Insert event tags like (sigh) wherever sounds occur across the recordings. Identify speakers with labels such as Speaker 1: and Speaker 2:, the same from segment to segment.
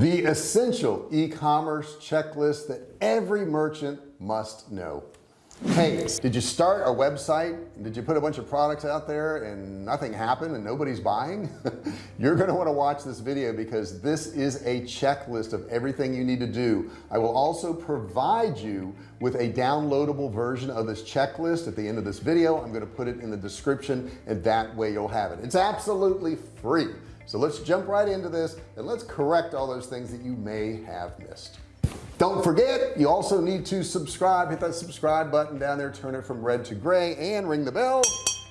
Speaker 1: the essential e-commerce checklist that every merchant must know hey did you start a website? Did you put a bunch of products out there and nothing happened and nobody's buying? (laughs) You're going to want to watch this video because this is a checklist of everything you need to do. I will also provide you with a downloadable version of this checklist at the end of this video. I'm going to put it in the description and that way you'll have it. It's absolutely free. So let's jump right into this and let's correct all those things that you may have missed don't forget you also need to subscribe. Hit that subscribe button down there turn it from red to gray and ring the bell.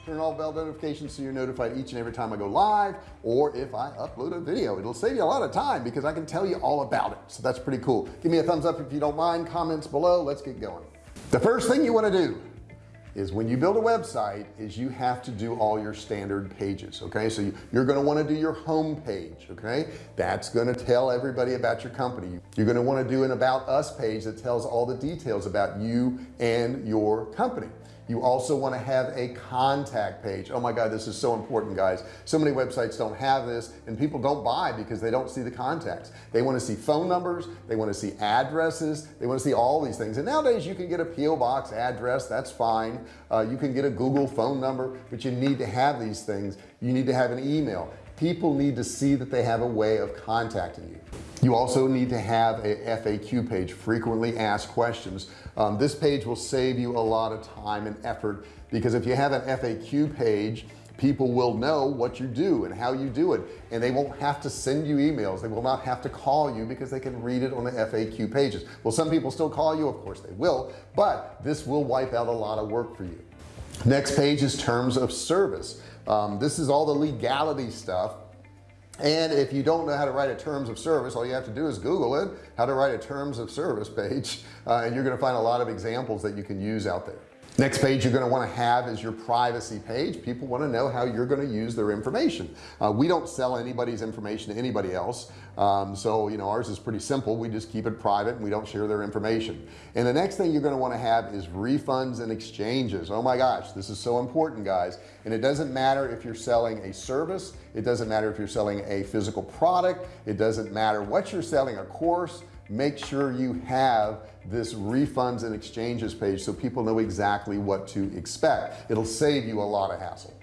Speaker 1: Turn all bell notifications so you're notified each and every time I go live or if I upload a video. It'll save you a lot of time because I can tell you all about it. So that's pretty cool. Give me a thumbs up if you don't mind. Comments below. Let's get going. The first thing you want to do is when you build a website is you have to do all your standard pages okay? So you, are going to want to do your home page okay? That's going to tell everybody about your company. You're going to want to do an about us page that tells all the details about you and your company you also want to have a contact page. Oh my god this is so important guys. So many websites don't have this and people don't buy because they don't see the contacts. They want to see phone numbers they want to see addresses they want to see all these things. And nowadays you can get a PO box address that's fine. Uh, you can get a Google phone number but you need to have these things. You need to have an email people need to see that they have a way of contacting you. You also need to have a FAQ page frequently asked questions. Um, this page will save you a lot of time and effort because if you have an FAQ page people will know what you do and how you do it and they won't have to send you emails. They will not have to call you because they can read it on the FAQ pages. Well some people still call you of course they will but this will wipe out a lot of work for you. Next page is terms of service um, this is all the legality stuff. And if you don't know how to write a terms of service all you have to do is google it how to write a terms of service page (laughs) uh, and you're going to find a lot of examples that you can use out there next page you're going to want to have is your privacy page. People want to know how you're going to use their information. Uh, we don't sell anybody's information to anybody else. Um, so you know ours is pretty simple. We just keep it private and we don't share their information. And the next thing you're going to want to have is refunds and exchanges. Oh my gosh this is so important guys. And it doesn't matter if you're selling a service. It doesn't matter if you're selling a physical product. It doesn't matter what you're selling a course make sure you have this refunds and exchanges page so people know exactly what to expect. It'll save you a lot of hassle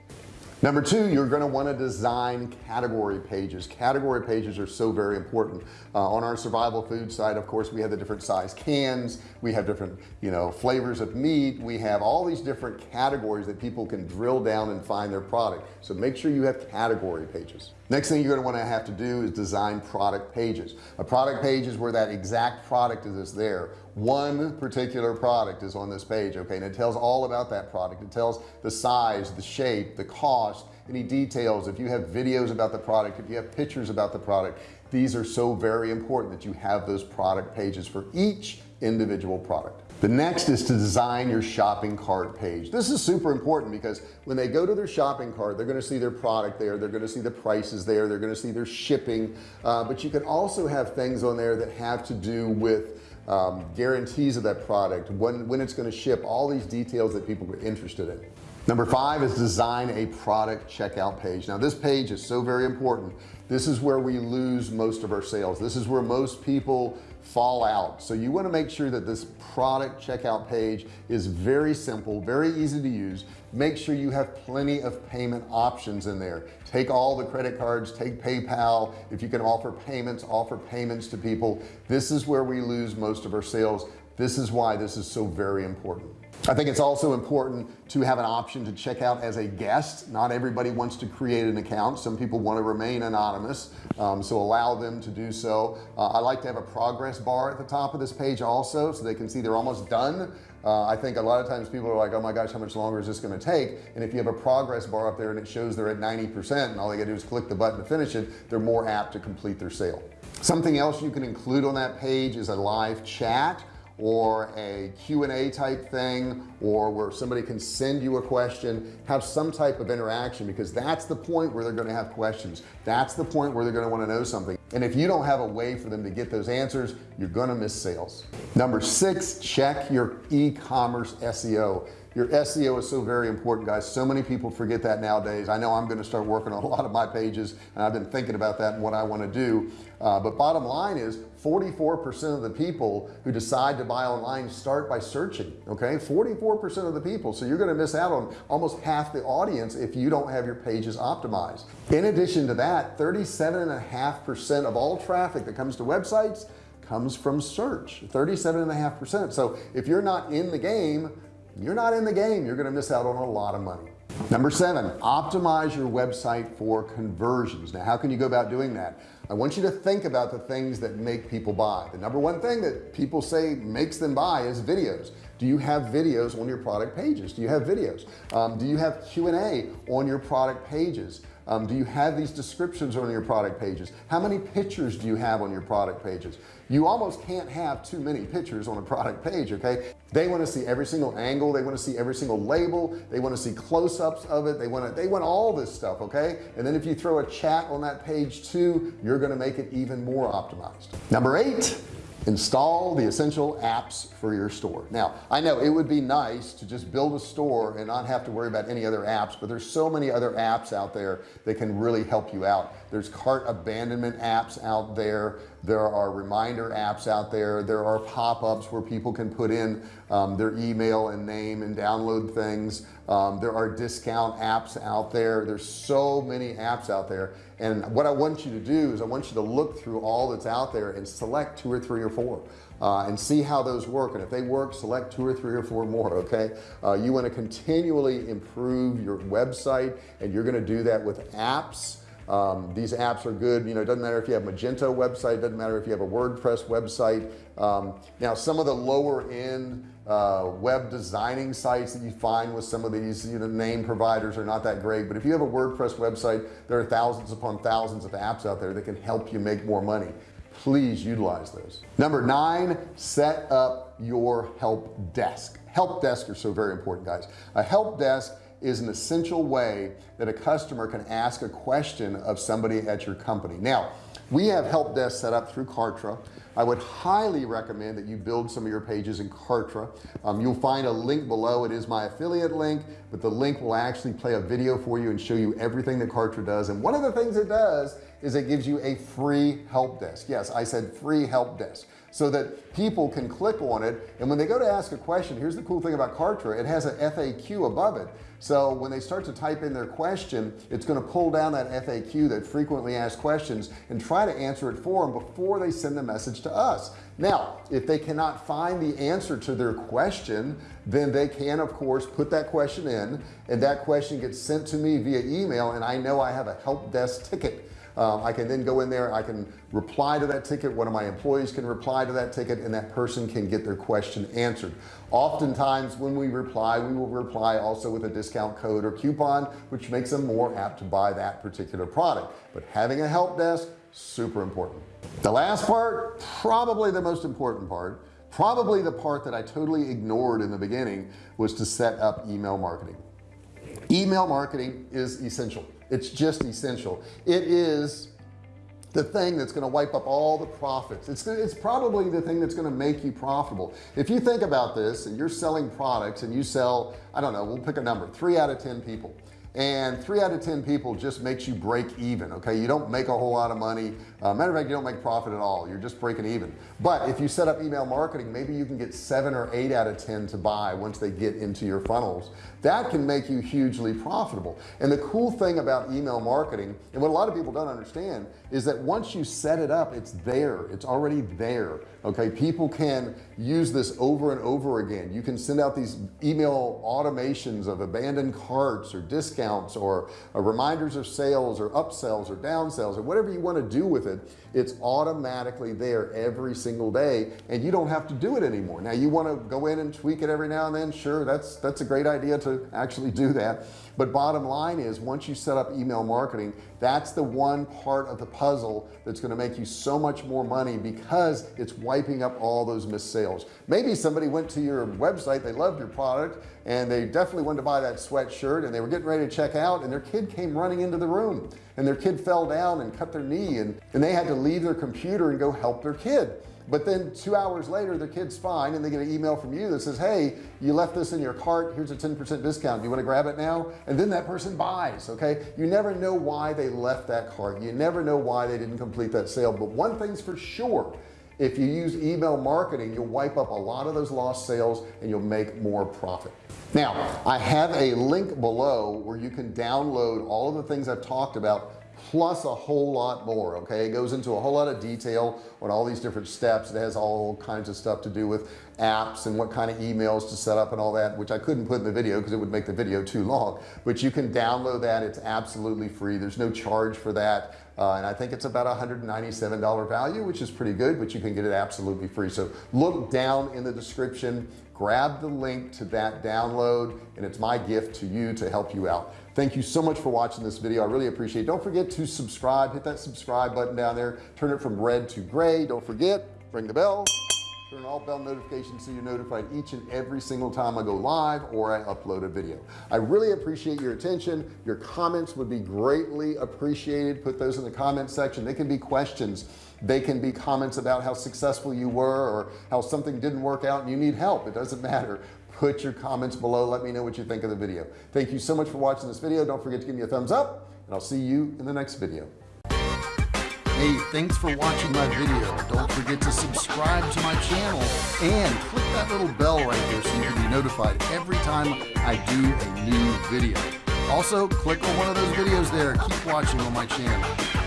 Speaker 1: number two you're going to want to design category pages. Category pages are so very important. Uh, on our survival food side of course we have the different size cans. We have different you know flavors of meat. We have all these different categories that people can drill down and find their product. So make sure you have category pages. Next thing you're going to want to have to do is design product pages. A product page is where that exact product is there one particular product is on this page okay? And it tells all about that product. It tells the size the shape the cost any details. If you have videos about the product if you have pictures about the product these are so very important that you have those product pages for each individual product. The next is to design your shopping cart page. This is super important because when they go to their shopping cart they're going to see their product there they're going to see the prices there they're going to see their shipping. Uh, but you can also have things on there that have to do with um, guarantees of that product when when it's going to ship all these details that people are interested in. Number five is design a product checkout page. Now this page is so very important. This is where we lose most of our sales. This is where most people fall out. So you want to make sure that this product checkout page is very simple very easy to use make sure you have plenty of payment options in there. Take all the credit cards take PayPal. If you can offer payments offer payments to people. This is where we lose most of our sales this is why this is so very important. I think it's also important to have an option to check out as a guest. Not everybody wants to create an account. Some people want to remain anonymous um, so allow them to do so. Uh, I like to have a progress bar at the top of this page also so they can see they're almost done. Uh, I think a lot of times people are like oh my gosh how much longer is this going to take? And if you have a progress bar up there and it shows they're at 90% and all they gotta do is click the button to finish it they're more apt to complete their sale. Something else you can include on that page is a live chat or a Q&A type thing or where somebody can send you a question have some type of interaction because that's the point where they're going to have questions. That's the point where they're going to want to know something. And if you don't have a way for them to get those answers you're going to miss sales. Number six check your e-commerce SEO your SEO is so very important guys. So many people forget that nowadays. I know I'm going to start working (laughs) on a lot of my pages and I've been thinking about that and what I want to do. Uh, but bottom line is 44% of the people who decide to buy online start by searching okay? 44% of the people. So you're going to miss out on almost half the audience if you don't have your pages optimized. In addition to that 37 and a half percent of all traffic that comes to websites comes from search 37 and a half percent. So if you're not in the game you're not in the game. You're gonna miss out on a lot of money. Number seven optimize your website for conversions. Now how can you go about doing that? I want you to think about the things that make people buy. The number one thing that people say makes them buy is videos. Do you have videos on your product pages? Do you have videos? Um, do you have Q&A on your product pages um, do you have these descriptions on your product pages? How many pictures do you have on your product pages? You almost can't have too many pictures on a product page okay? They want to see every single angle they want to see every single label they want to see close-ups of it they want to they want all this stuff okay? And then if you throw a chat on that page too you're going to make it even more optimized. Number eight install the essential apps for your store. Now I know it would be nice to just build a store and not have to worry about any other apps but there's so many other apps out there that can really help you out. There's cart abandonment apps out there there are reminder apps out there. There are pop-ups where people can put in um, their email and name and download things. Um, there are discount apps out there. There's so many apps out there. And what I want you to do is I want you to look through all that's out there and select two or three or four uh, and see how those work. And if they work select two or three or four more okay? Uh, you want to continually improve your website and you're going to do that with apps um, these apps are good. You know it doesn't matter if you have Magento website doesn't matter if you have a WordPress website. Um, now some of the lower end uh, web designing sites that you find with some of these you know name providers are not that great but if you have a WordPress website there are thousands upon thousands of apps out there that can help you make more money. Please utilize those. Number nine set up your help desk. Help desk are so very important guys. A help desk is an essential way that a customer can ask a question of somebody at your company. Now we have help desk set up through Kartra. I would highly recommend that you build some of your pages in Kartra. Um, you'll find a link below. It is my affiliate link but the link will actually play a video for you and show you everything that Kartra does. And one of the things it does is it gives you a free help desk. Yes I said free help desk so that people can click on it. And when they go to ask a question here's the cool thing about Kartra it has a FAQ above it. So when they start to type in their question it's going to pull down that FAQ that frequently asked questions and try to answer it for them before they send the message to us now if they cannot find the answer to their question then they can of course put that question in and that question gets sent to me via email and I know I have a help desk ticket. Um, I can then go in there I can reply to that ticket one of my employees can reply to that ticket and that person can get their question answered. Oftentimes when we reply we will reply also with a discount code or coupon which makes them more apt to buy that particular product. But having a help desk super important the last part probably the most important part probably the part that I totally ignored in the beginning was to set up email marketing. Email marketing is essential. It's just essential. It is the thing that's going to wipe up all the profits. It's it's probably the thing that's going to make you profitable. If you think about this and you're selling products and you sell I don't know we'll pick a number three out of ten people and three out of ten people just makes you break even okay? You don't make a whole lot of money. Uh, matter of fact you don't make profit at all. You're just breaking even. But if you set up email marketing maybe you can get seven or eight out of ten to buy once they get into your funnels. That can make you hugely profitable. And the cool thing about email marketing and what a lot of people don't understand is that once you set it up it's there. It's already there okay? People can use this over and over again. You can send out these email automations of abandoned carts or discounts or uh, reminders of sales or upsells or downsells or whatever you want to do with it it's automatically there every single day and you don't have to do it anymore. Now you want to go in and tweak it every now and then sure that's that's a great idea to actually do that. But bottom line is once you set up email marketing that's the one part of the puzzle that's going to make you so much more money because it's wiping up all those missed sales. Maybe somebody went to your website they loved your product and they definitely wanted to buy that sweatshirt and they were getting ready to check out and their kid came running into the room and their kid fell down and cut their knee and, and they had to leave their computer and go help their kid. But then two hours later their kid's fine and they get an email from you that says hey you left this in your cart. Here's a 10% discount. Do you want to grab it now? And then that person buys okay? You never know why they left that cart. You never know why they didn't complete that sale. But one thing's for sure if you use email marketing you'll wipe up a lot of those lost sales and you'll make more profit. Now I have a link below where you can download all of the things I've talked about plus a whole lot more okay? It goes into a whole lot of detail on all these different steps. It has all kinds of stuff to do with apps and what kind of emails to set up and all that which I couldn't put in the video because it would make the video too long. But you can download that. It's absolutely free. There's no charge for that uh, and I think it's about $197 value which is pretty good but you can get it absolutely free. So look down in the description grab the link to that download and it's my gift to you to help you out. Thank you so much for watching this video. I really appreciate it. Don't forget to subscribe. Hit that subscribe button down there. Turn it from red to gray. Don't forget ring the bell turn all bell notifications so you're notified each and every single time I go live or I upload a video. I really appreciate your attention. Your comments would be greatly appreciated. Put those in the comment section. They can be questions. They can be comments about how successful you were or how something didn't work out and you need help. It doesn't (laughs) matter. Put your comments below. Let me know what you think of the video. Thank you so much for watching this video. Don't forget to give me a thumbs up and I'll see you in the next video Hey, thanks for watching my video. Don't forget to subscribe to my channel and click that little bell right there so you can be notified every time I do a new video. Also, click on one of those videos there. Keep watching on my channel.